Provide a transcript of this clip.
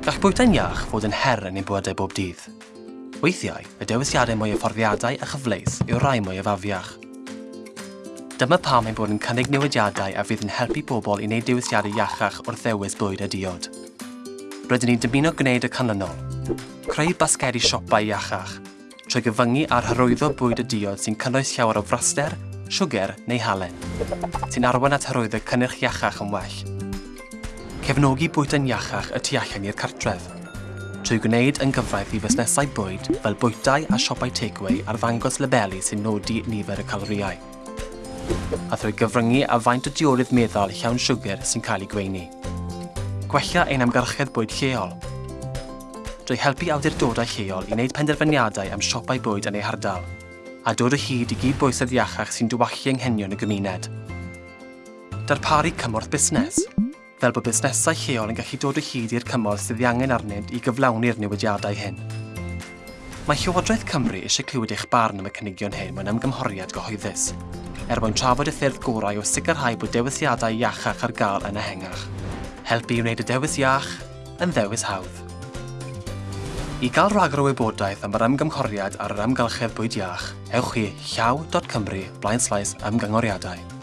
Gall bwyta'n iach fod yn her yn ein bywydau bob dydd. Weithiau, y dewisiadau mwy o fforddiadau a chyfleus yw rai mwy o fafiach. Dyma pam ein bod yn cynnig newidiadau a fydd yn helpu bobl i wneud dewisiadau iachach wrth ddewis bwyd a diod. Rydyn ni'n dymuno gwneud y canlynol, creu basgedi siopau iachach, trwy gyfyngu ar hyrwyddo bwyd a diod sy'n cynnwys llawer o fraster, siwger neu halen, sy'n arwain at hyrwyddo cynnyrch iachach yn well cefnogi bwyta'n iachach y tu allan i'r cartref, trwy gwneud yn gyfraith i fusnesau bwyd fel bwytau a siopau takeaway ar ddangos labelu sy'n nodi nifer y caloriau, a thrwy gyfryngu a faint o diorydd meddal llawn siwgr sy'n cael ei gweini. Gwella ein amgylchedd bwyd lleol, drwy helpu awdurdodau lleol i wneud penderfyniadau am siopau bwyd yn ei hardal, a dod o hyd i gyd-bwysedd iachach sy'n dywallu anghenion y gymuned. Darparu cymorth busnes fel bod busnesau lleol yn gallu dod o hyd i'r cymorth sydd ei angen arnynt i gyflawni'r newidiadau hyn. Mae Llywodraeth Cymru eisiau clywed eich barn am y cynigion hyn mewn ymgymhoriad gyhoeddus, er mwyn trafod y ffyrdd gorau o sicrhau bod dewisiadau iachach ar gael yn ehengach. Helpu i wneud y dewis iach yn ddewis hawdd. I gael rhagor o wybodaeth am yr ymgymhoriad ar yr amgylchedd bwyd iach, ewch i llaw.cymru blaen ymgynghoriadau.